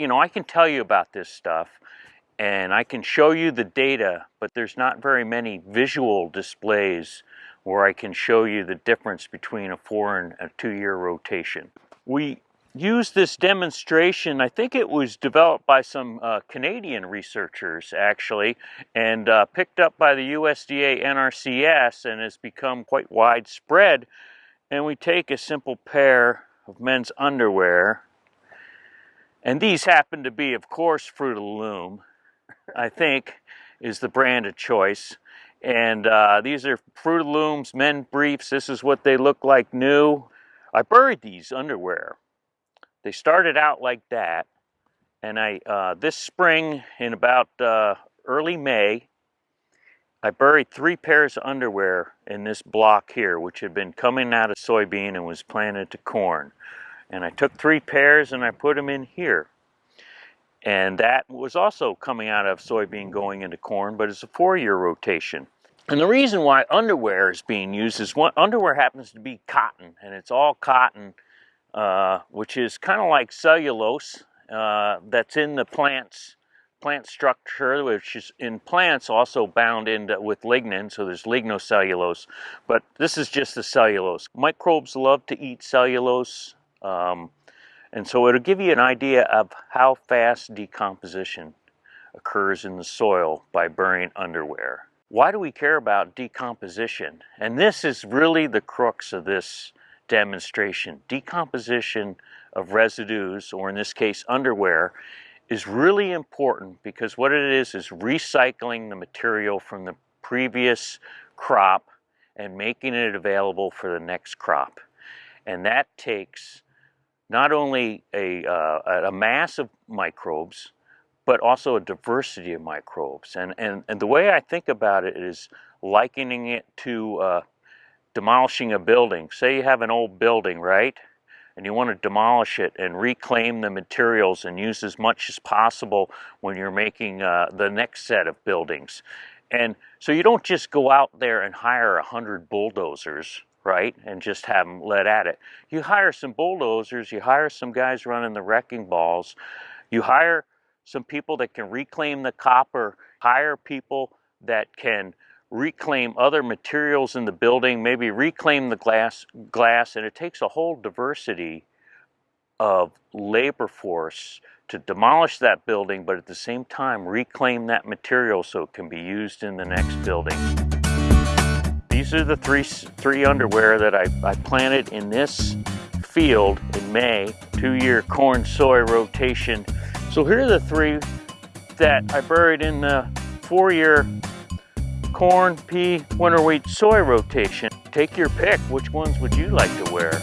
you know, I can tell you about this stuff and I can show you the data, but there's not very many visual displays where I can show you the difference between a four and a two year rotation. We used this demonstration, I think it was developed by some uh, Canadian researchers actually, and uh, picked up by the USDA NRCS and has become quite widespread. And we take a simple pair of men's underwear, and these happen to be, of course, Fruit of the Loom, I think is the brand of choice. And uh, these are Fruit of the Looms men briefs. This is what they look like new. I buried these underwear they started out like that, and I uh, this spring in about uh, early May, I buried three pairs of underwear in this block here, which had been coming out of soybean and was planted to corn. And I took three pairs and I put them in here. And that was also coming out of soybean going into corn, but it's a four-year rotation. And the reason why underwear is being used is one, underwear happens to be cotton, and it's all cotton uh, which is kind of like cellulose uh, that's in the plant's plant structure, which is in plants also bound into with lignin, so there's lignocellulose. But this is just the cellulose. Microbes love to eat cellulose, um, and so it'll give you an idea of how fast decomposition occurs in the soil by burying underwear. Why do we care about decomposition? And this is really the crux of this demonstration. Decomposition of residues, or in this case underwear, is really important because what it is is recycling the material from the previous crop and making it available for the next crop. And that takes not only a, uh, a mass of microbes, but also a diversity of microbes. And, and, and the way I think about it is likening it to uh, demolishing a building. Say you have an old building, right? And you want to demolish it and reclaim the materials and use as much as possible when you're making uh, the next set of buildings. And so you don't just go out there and hire a hundred bulldozers, right? And just have them let at it. You hire some bulldozers, you hire some guys running the wrecking balls, you hire some people that can reclaim the copper, hire people that can reclaim other materials in the building, maybe reclaim the glass, glass, and it takes a whole diversity of labor force to demolish that building, but at the same time reclaim that material so it can be used in the next building. These are the three, three underwear that I, I planted in this field in May, two-year corn soy rotation. So here are the three that I buried in the four-year corn, pea, winter wheat, soy rotation. Take your pick. Which ones would you like to wear?